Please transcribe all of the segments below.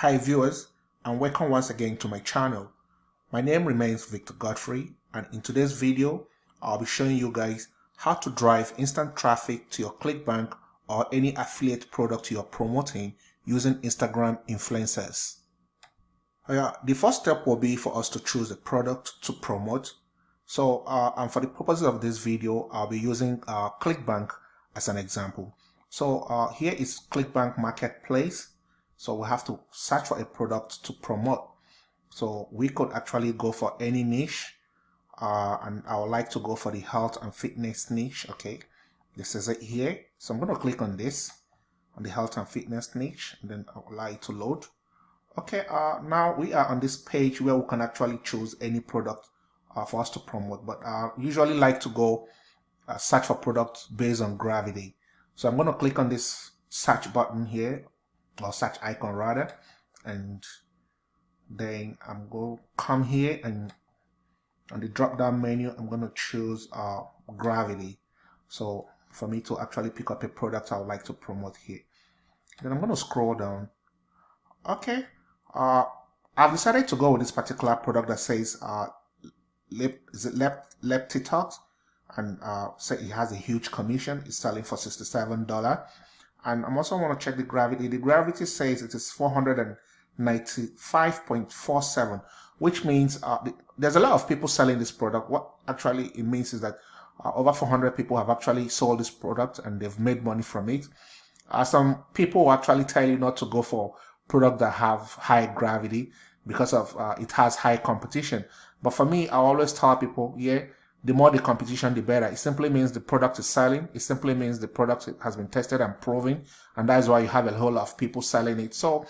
Hi viewers and welcome once again to my channel. My name remains Victor Godfrey and in today's video I'll be showing you guys how to drive instant traffic to your ClickBank or any affiliate product you're promoting using Instagram influencers. Yeah, the first step will be for us to choose a product to promote. So uh, and for the purposes of this video I'll be using uh, ClickBank as an example. So uh, here is ClickBank Marketplace so we have to search for a product to promote. So we could actually go for any niche. Uh, and I would like to go for the health and fitness niche. Okay, this is it here. So I'm going to click on this, on the health and fitness niche, and then I'll allow it to load. Okay, uh, now we are on this page where we can actually choose any product uh, for us to promote. But I usually like to go uh, search for products based on gravity. So I'm going to click on this search button here or search icon rather and then I'm going to come here and on the drop down menu I'm going to choose uh, gravity. So for me to actually pick up a product I would like to promote here. Then I'm going to scroll down. Okay uh, I've decided to go with this particular product that says uh, lip, is it lep, Leptitox and uh, say it has a huge commission. It's selling for $67 and I'm also want to check the gravity. The gravity says it is 495.47, which means uh, the, there's a lot of people selling this product. What actually it means is that uh, over 400 people have actually sold this product and they've made money from it. Uh, some people actually tell you not to go for product that have high gravity because of uh, it has high competition. But for me, I always tell people, yeah, the more the competition, the better. It simply means the product is selling. It simply means the product has been tested and proven. And that's why you have a whole lot of people selling it. So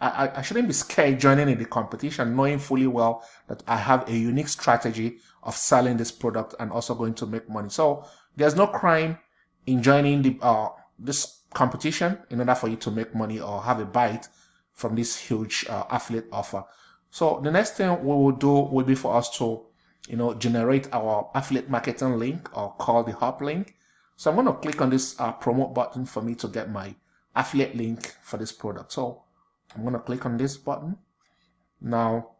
I, I shouldn't be scared joining in the competition, knowing fully well that I have a unique strategy of selling this product and also going to make money. So there's no crime in joining the uh, this competition in order for you to make money or have a bite from this huge uh, affiliate offer. So the next thing we will do will be for us to you know, generate our affiliate marketing link or call the hop link. So I'm going to click on this uh, promote button for me to get my affiliate link for this product. So I'm going to click on this button. Now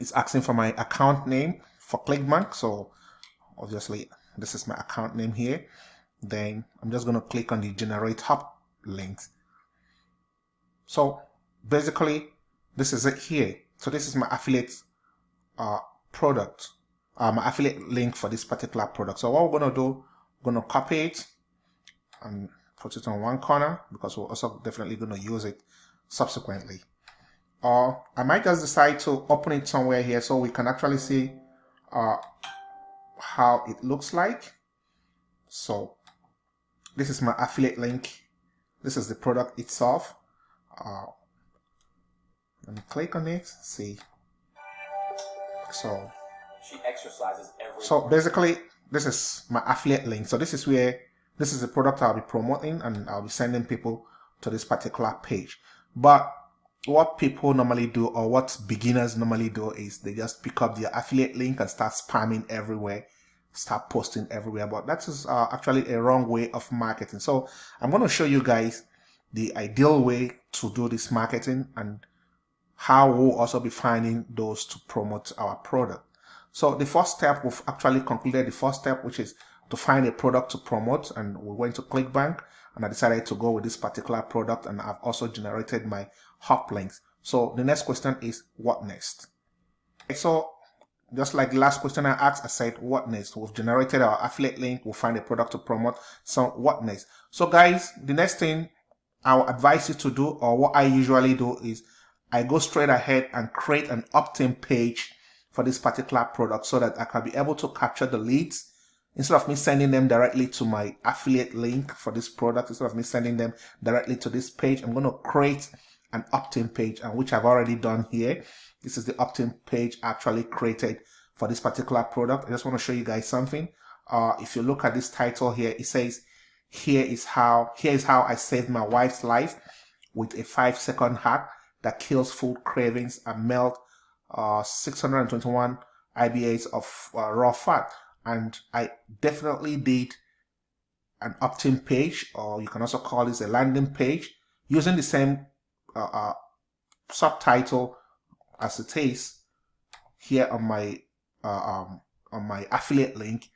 it's asking for my account name for ClickBank. So obviously this is my account name here. Then I'm just going to click on the generate hop link. So basically this is it here. So this is my affiliate uh, product um, affiliate link for this particular product. So what we're going to do, we're going to copy it and put it on one corner because we're also definitely going to use it subsequently. Or I might just decide to open it somewhere here so we can actually see uh, how it looks like. So this is my affiliate link. This is the product itself. Uh, let me click on it, see. So she exercises every So basically, this is my affiliate link. So this is where this is the product I'll be promoting and I'll be sending people to this particular page. But what people normally do or what beginners normally do is they just pick up their affiliate link and start spamming everywhere start posting everywhere but that is uh, actually a wrong way of marketing so i'm going to show you guys the ideal way to do this marketing and how we'll also be finding those to promote our product so the first step, we've actually concluded the first step, which is to find a product to promote. And we went to ClickBank and I decided to go with this particular product. And I've also generated my hop links. So the next question is what next? So just like the last question I asked, I said, what next? We've generated our affiliate link. We'll find a product to promote. So what next? So guys, the next thing I will advise you to do, or what I usually do is I go straight ahead and create an opt-in page for this particular product so that I can be able to capture the leads. Instead of me sending them directly to my affiliate link for this product instead of me sending them directly to this page I'm going to create an opt-in page and which I've already done here. This is the opt-in page actually created for this particular product. I just want to show you guys something. Uh, if you look at this title here it says here is how here is how I saved my wife's life with a five second hack that kills food cravings and melt uh, 621 IBAs of uh, raw fat. And I definitely did an opt-in page, or you can also call this a landing page, using the same uh, uh subtitle as it is here on my uh, um, on my affiliate link.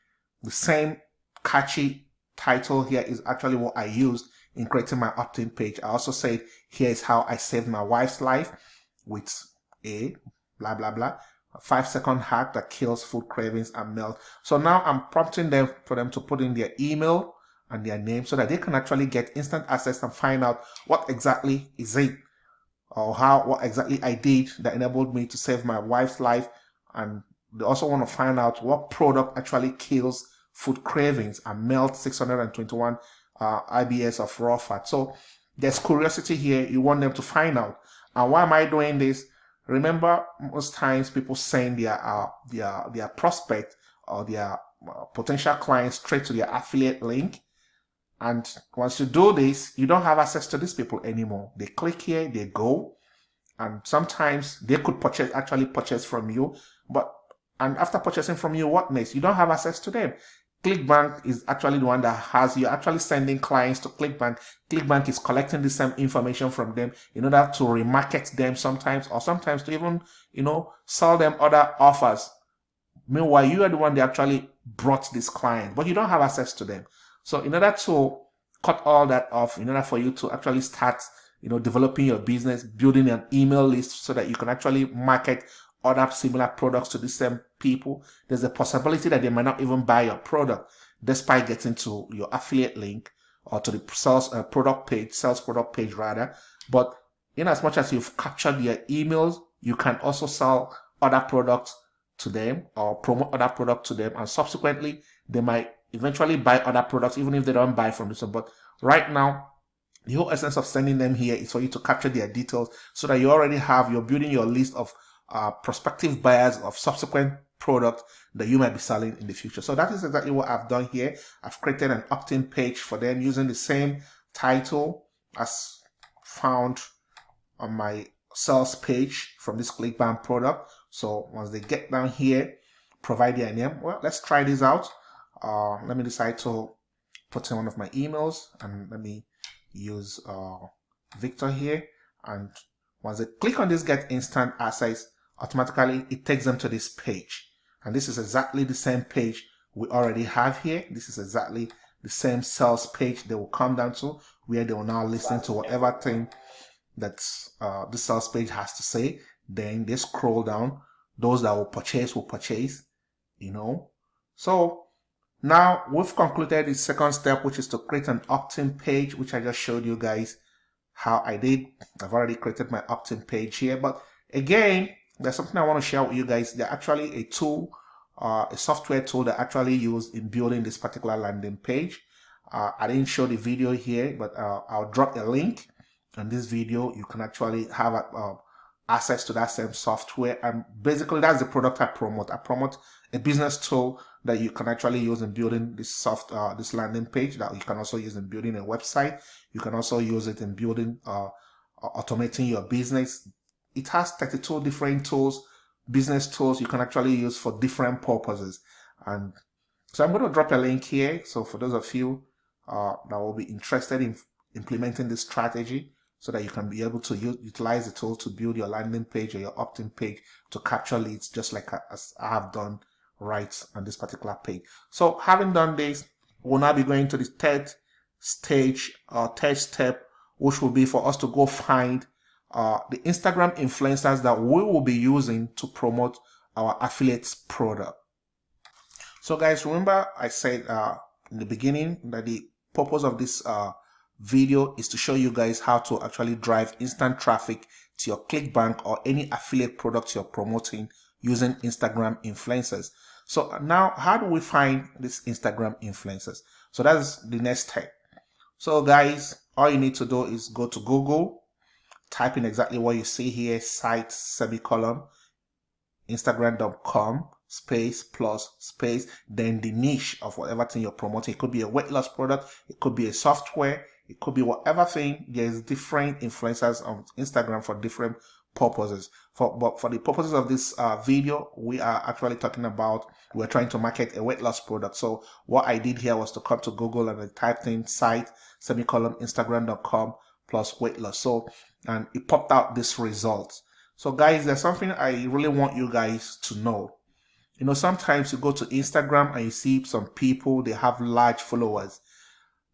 The same catchy title here is actually what I used in creating my opt-in page. I also said here is how I saved my wife's life with a blah blah blah five second hack that kills food cravings and melt. So now I'm prompting them for them to put in their email and their name so that they can actually get instant access and find out what exactly is it or how what exactly I did that enabled me to save my wife's life and they also want to find out what product actually kills food cravings and melt 621 uh, IBS of raw fat. So there's curiosity here. You want them to find out. And why am I doing this? Remember, most times people send their uh, their their prospect or their uh, potential clients straight to their affiliate link. And once you do this, you don't have access to these people anymore. They click here, they go, and sometimes they could purchase actually purchase from you. But and after purchasing from you, what next? You don't have access to them. ClickBank is actually the one that has you actually sending clients to ClickBank. ClickBank is collecting the same information from them in order to remarket them sometimes, or sometimes to even, you know, sell them other offers. Meanwhile, you are the one that actually brought this client, but you don't have access to them. So in order to cut all that off, in order for you to actually start, you know, developing your business, building an email list so that you can actually market other similar products to the same people, there's a possibility that they might not even buy your product despite getting to your affiliate link or to the sales uh, product page, sales product page rather. But in as much as you've captured their emails, you can also sell other products to them or promote other products to them and subsequently they might eventually buy other products even if they don't buy from this one. But right now, the whole essence of sending them here is for you to capture their details so that you already have, you're building your list of uh, prospective buyers of subsequent product that you might be selling in the future. So that is exactly what I've done here. I've created an opt-in page for them using the same title as found on my sales page from this ClickBank product. So once they get down here, provide their name. Well, let's try this out. Uh, let me decide to put in one of my emails and let me use uh, Victor here. And once they click on this get instant access, automatically it takes them to this page. And this is exactly the same page we already have here. This is exactly the same sales page they will come down to where they will now listen to whatever thing that uh, the sales page has to say. Then they scroll down. Those that will purchase will purchase, you know. So now we've concluded the second step, which is to create an opt-in page, which I just showed you guys how I did. I've already created my opt-in page here, but again, there's something I want to share with you guys. They're actually a tool, uh, a software tool that actually used in building this particular landing page. Uh, I didn't show the video here, but uh, I'll drop a link in this video. You can actually have uh, access to that same software. And basically, that's the product I promote. I promote a business tool that you can actually use in building this soft, uh, this landing page that you can also use in building a website. You can also use it in building, uh, automating your business, it has 32 different tools, business tools you can actually use for different purposes. And so I'm going to drop a link here. So for those of you uh, that will be interested in implementing this strategy so that you can be able to utilize the tool to build your landing page or your opt-in page to capture leads just like as I have done right on this particular page. So having done this, we'll now be going to the third stage or third step, which will be for us to go find uh, the Instagram influencers that we will be using to promote our affiliates product. So guys, remember I said uh, in the beginning that the purpose of this uh, video is to show you guys how to actually drive instant traffic to your ClickBank or any affiliate products you're promoting using Instagram influencers. So now how do we find these Instagram influencers? So that's the next step. So guys, all you need to do is go to Google type in exactly what you see here, site semicolon, instagram.com space plus space, then the niche of whatever thing you're promoting. It could be a weight loss product, it could be a software, it could be whatever thing. There's different influencers on Instagram for different purposes. For but for the purposes of this uh, video, we are actually talking about we're trying to market a weight loss product. So what I did here was to come to Google and I typed in site semicolon instagram.com plus weight loss. So, and it popped out this result. So guys, there's something I really want you guys to know. You know, sometimes you go to Instagram and you see some people, they have large followers.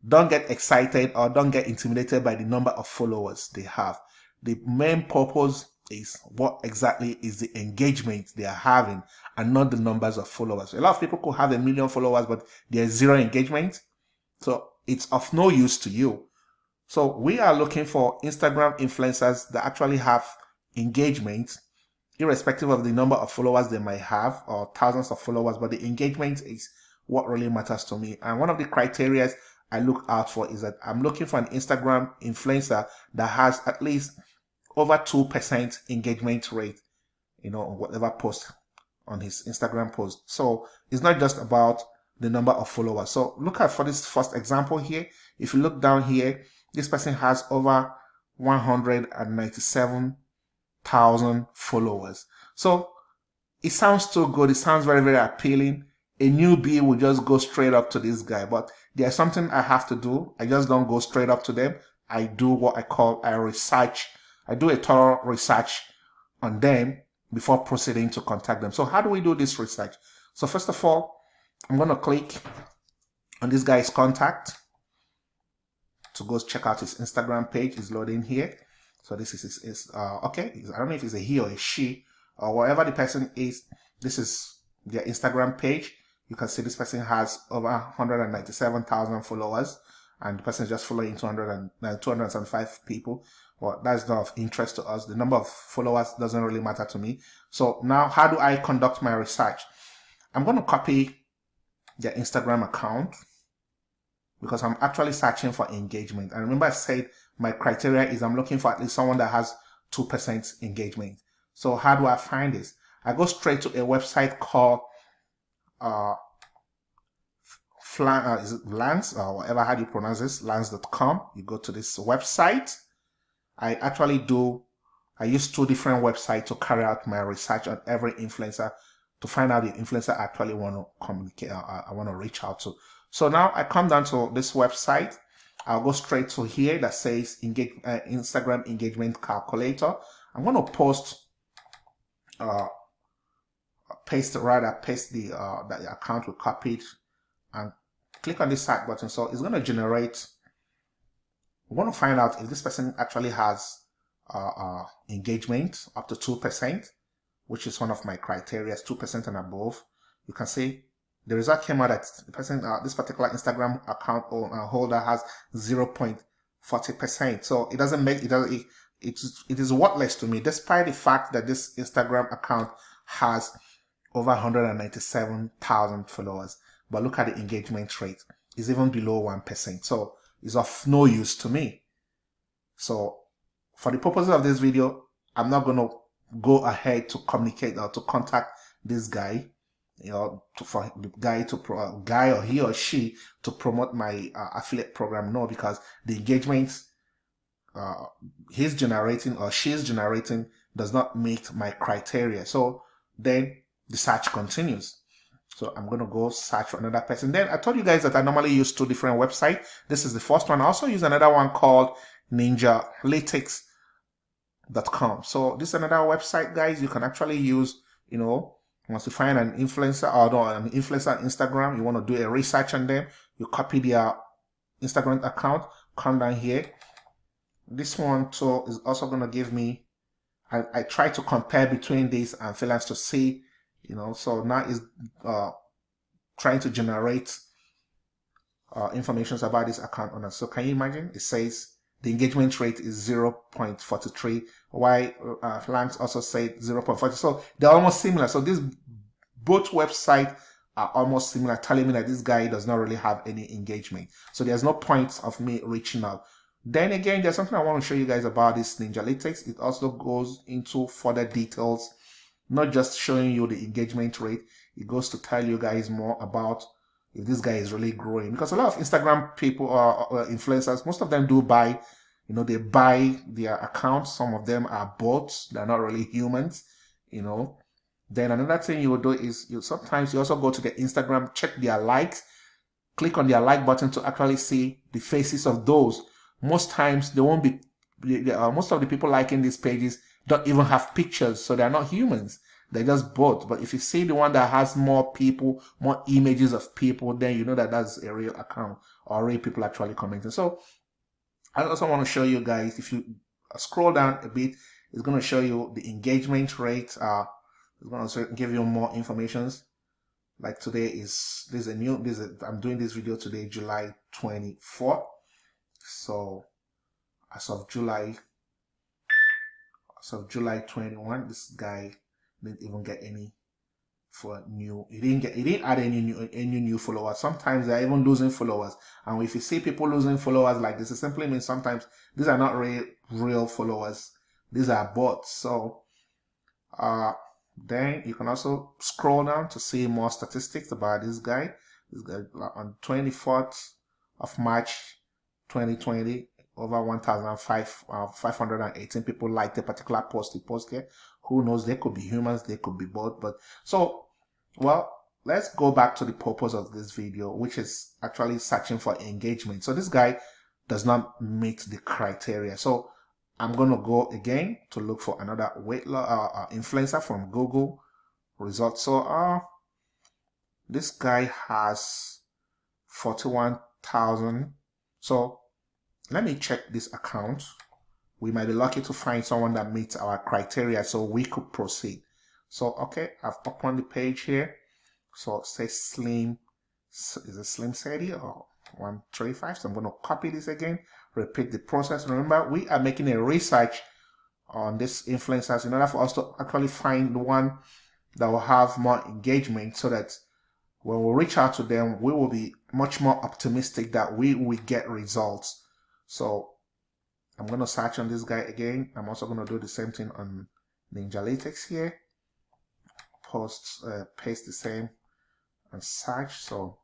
Don't get excited or don't get intimidated by the number of followers they have. The main purpose is what exactly is the engagement they are having and not the numbers of followers. A lot of people could have a million followers, but there's zero engagement. So it's of no use to you. So we are looking for Instagram influencers that actually have engagement irrespective of the number of followers they might have or thousands of followers, but the engagement is what really matters to me. And one of the criteria I look out for is that I'm looking for an Instagram influencer that has at least over 2% engagement rate, you know, on whatever post on his Instagram post. So it's not just about the number of followers. So look at for this first example here. If you look down here, this person has over 197 thousand followers. So it sounds too good. It sounds very, very appealing. A newbie will just go straight up to this guy, but there's something I have to do. I just don't go straight up to them. I do what I call a research. I do a thorough research on them before proceeding to contact them. So how do we do this research? So first of all, I'm going to click on this guy's contact to go check out his Instagram page. is loading here. So this is, is, is uh, okay. I don't know if it's a he or a she or whatever the person is. This is their Instagram page. You can see this person has over 197,000 followers and the person is just following 200 and, uh, 275 people. Well, that's not of interest to us. The number of followers doesn't really matter to me. So now how do I conduct my research? I'm going to copy their Instagram account because I'm actually searching for engagement. And remember I said my criteria is I'm looking for at least someone that has 2% engagement. So how do I find this? I go straight to a website called uh, Flan, uh, is it Lance or whatever how do you pronounce this, lance.com. You go to this website. I actually do, I use two different websites to carry out my research on every influencer to find out the influencer I actually want to communicate, uh, I want to reach out to. So now I come down to this website I'll go straight to here that says engage, uh, Instagram engagement calculator. I'm going to post, uh, paste rather paste the uh, the account we copied and click on this start button. So it's going to generate. We want to find out if this person actually has uh, uh, engagement up to two percent, which is one of my criteria, two percent and above. You can see the result came out that the person, uh, this particular Instagram account uh, holder has 0.40%. So it doesn't make, it, does, it, it, it is worthless to me, despite the fact that this Instagram account has over 197,000 followers. But look at the engagement rate. It's even below 1%. So it's of no use to me. So for the purposes of this video, I'm not going to go ahead to communicate or to contact this guy you know, to, for the guy to pro, guy or he or she to promote my uh, affiliate program. No, because the engagement uh, he's generating or she's generating does not meet my criteria. So then the search continues. So I'm going to go search for another person. Then I told you guys that I normally use two different websites. This is the first one. I also use another one called ninjalytics.com. So this is another website, guys. You can actually use, you know, once you find an influencer or no, an influencer on Instagram, you want to do a research on them, you copy their Instagram account, come down here. This one too is also going to give me, I, I try to compare between these and freelance to see, you know, so now is uh, trying to generate uh, information about this account owner. So can you imagine? It says the engagement rate is 0.43 Why uh, also said 0.40 so they're almost similar. So these both websites are almost similar telling me that this guy does not really have any engagement. So there's no point of me reaching out. Then again there's something i want to show you guys about this ninjalytics. It also goes into further details not just showing you the engagement rate. It goes to tell you guys more about if this guy is really growing. Because a lot of instagram people or, influencers. Most of them do buy you know they buy their accounts. Some of them are bots. They're not really humans you know. Then another thing you will do is you sometimes you also go to the instagram check their likes. Click on their like button to actually see the faces of those. Most times they won't be uh, most of the people liking these pages don't even have pictures, so they're not humans. They're just bots. But if you see the one that has more people, more images of people, then you know that that's a real account or real people actually commenting. So I also want to show you guys, if you scroll down a bit, it's going to show you the engagement rate. Uh, it's going to give you more informations. Like today is, this is a new, this is a, I'm doing this video today, July 24. So as of July, as of July 21, this guy didn't even get any for new he didn't get he didn't add any new any new followers. Sometimes they're even losing followers. And if you see people losing followers like this it simply means sometimes these are not real real followers. These are bots. So uh then you can also scroll down to see more statistics about this guy. This guy on 24th of march 2020 over 1,518 uh, people liked a particular post he posted. Who knows? They could be humans, they could be both. But so, well, let's go back to the purpose of this video, which is actually searching for engagement. So this guy does not meet the criteria. So I'm to go again to look for another weight uh, uh, influencer from Google results. So uh, this guy has 41,000. So let me check this account. We might be lucky to find someone that meets our criteria so we could proceed. So, okay, I've opened the page here. So say slim, is it slim city or 135? So I'm going to copy this again, repeat the process. Remember, we are making a research on these influencers in order for us to actually find the one that will have more engagement so that when we reach out to them, we will be much more optimistic that we will get results so I'm going to search on this guy again. I'm also going to do the same thing on Ninjalytics here. Post, uh, paste the same and search. So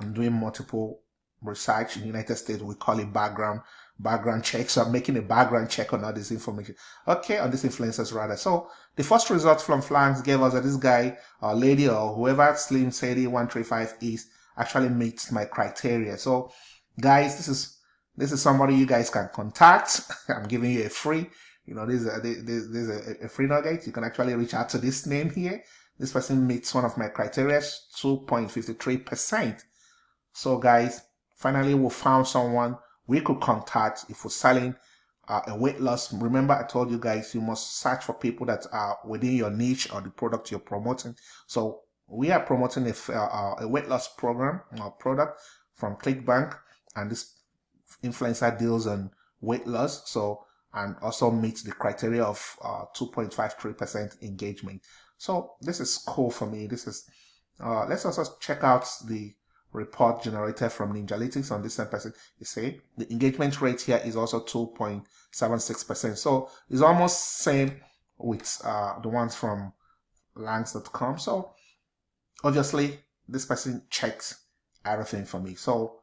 I'm doing multiple research in the United States. We call it background background check. So I'm making a background check on all this information. Okay, on these influencers rather. So the first result from Phlanx gave us that this guy or lady or whoever Slim Sadie 135 is actually meets my criteria. So guys, this is this is somebody you guys can contact. I'm giving you a free, you know, this is a, this, is a, a free nugget. You can actually reach out to this name here. This person meets one of my criteria, 2.53%. So guys, finally we found someone we could contact if we're selling uh, a weight loss. Remember, I told you guys you must search for people that are within your niche or the product you're promoting. So we are promoting a, uh, a weight loss program or product from ClickBank, and this influencer deals on weight loss. So, and also meets the criteria of 2.53% uh, engagement. So this is cool for me. This is, uh, let's also check out the report generated from Ninjalytics on this same person. You see, the engagement rate here is also 2.76%. So it's almost same with uh, the ones from Langs.com. So obviously this person checks everything for me. So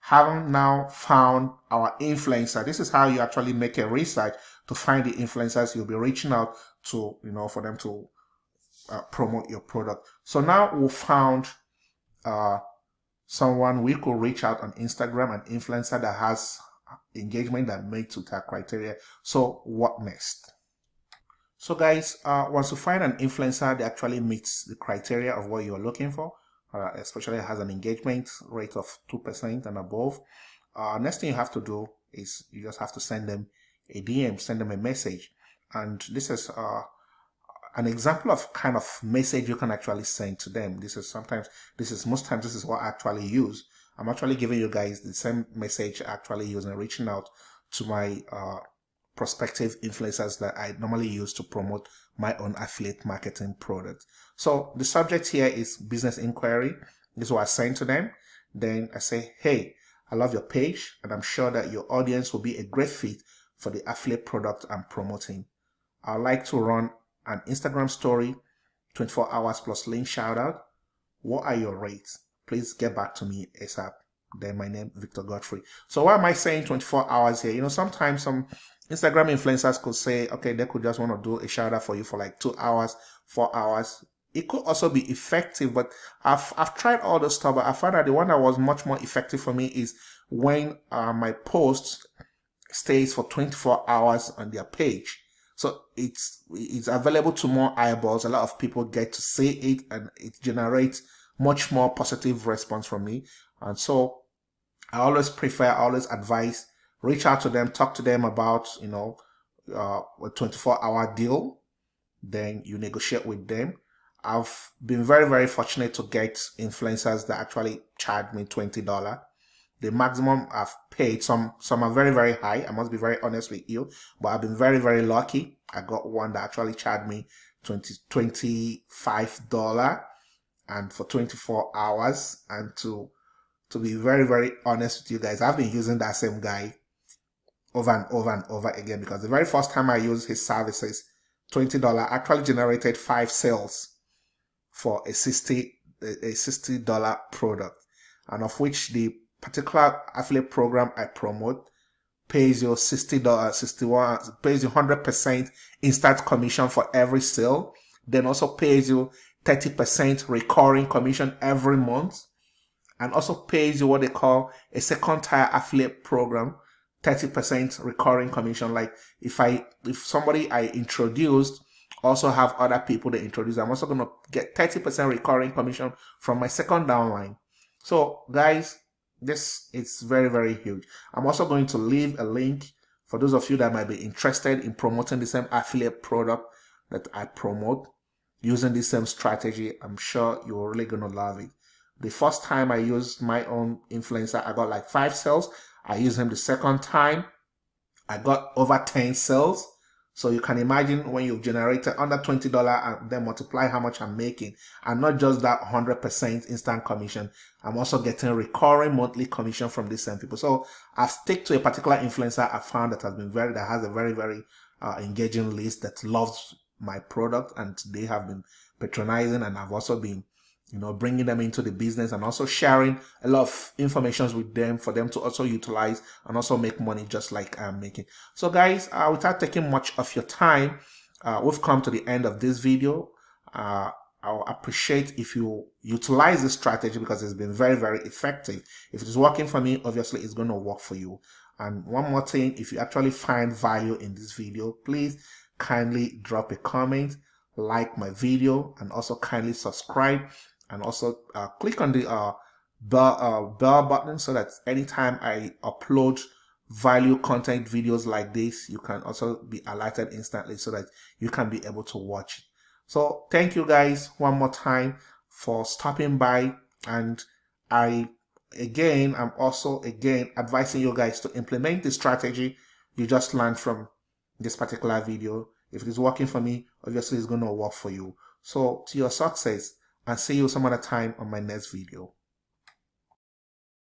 having now found our influencer, this is how you actually make a research to find the influencers you'll be reaching out to, you know, for them to uh, promote your product. So now we found uh, someone we could reach out on Instagram, an influencer that has engagement that meets with our criteria. So what next? So guys, uh, once you find an influencer that actually meets the criteria of what you're looking for, uh, especially has an engagement rate of 2% and above, uh, next thing you have to do is you just have to send them a DM, send them a message. And this is uh, an example of kind of message you can actually send to them. This is sometimes, this is most times, this is what I actually use. I'm actually giving you guys the same message actually using, reaching out to my uh, prospective influencers that I normally use to promote my own affiliate marketing product. So the subject here is business inquiry. This is what I send to them. Then I say, hey, I love your page and I'm sure that your audience will be a great fit for the affiliate product I'm promoting. I'd like to run an Instagram story, 24 hours plus link shout out. What are your rates? Please get back to me ASAP. Then my name, Victor Godfrey. So why am I saying 24 hours here? You know, sometimes some Instagram influencers could say, okay, they could just want to do a shout out for you for like two hours, four hours. It could also be effective, but I've, I've tried all the stuff, but I found that the one that was much more effective for me is when uh, my post stays for 24 hours on their page. So it's it's available to more eyeballs. A lot of people get to see it and it generates much more positive response from me. And so I always prefer, I always advise, reach out to them, talk to them about, you know, uh, a 24 hour deal. Then you negotiate with them. I've been very, very fortunate to get influencers that actually charge me $20 the maximum I've paid. Some some are very very high. I must be very honest with you, but I've been very very lucky. I got one that actually charged me 20 25 dollar and for 24 hours. And to to be very very honest with you guys, I've been using that same guy over and over and over again because the very first time I used his services, $20 actually generated five sales for a 60 a $60 product and of which the particular affiliate program I promote pays you $60, 61, pays you 100% instant commission for every sale. Then also pays you 30% recurring commission every month. And also pays you what they call a second tier affiliate program, 30% recurring commission. Like if I, if somebody I introduced also have other people they introduce, I'm also going to get 30% recurring commission from my second downline. So guys, this is very, very huge. I'm also going to leave a link for those of you that might be interested in promoting the same affiliate product that I promote using the same strategy. I'm sure you're really going to love it. The first time I used my own influencer, I got like five sales. I used him the second time. I got over 10 sales. So you can imagine when you've generated under $20 and then multiply how much I'm making. And not just that 100% instant commission. I'm also getting recurring monthly commission from these same people. So I've stick to a particular influencer I found that has been very, that has a very, very uh, engaging list that loves my product and they have been patronizing and I've also been you know, bringing them into the business and also sharing a lot of information with them for them to also utilize and also make money just like I'm making. So guys, uh, without taking much of your time, uh, we've come to the end of this video. Uh, I'll appreciate if you utilize this strategy because it's been very, very effective. If it is working for me, obviously it's going to work for you. And one more thing, if you actually find value in this video, please kindly drop a comment, like my video, and also kindly subscribe and also uh, click on the uh, bell, uh, bell button so that anytime I upload value content videos like this, you can also be alerted instantly so that you can be able to watch So thank you guys one more time for stopping by and I again I'm also again advising you guys to implement the strategy you just learned from this particular video. If it is working for me, obviously it's going to work for you. So to your success, and see you some other time on my next video.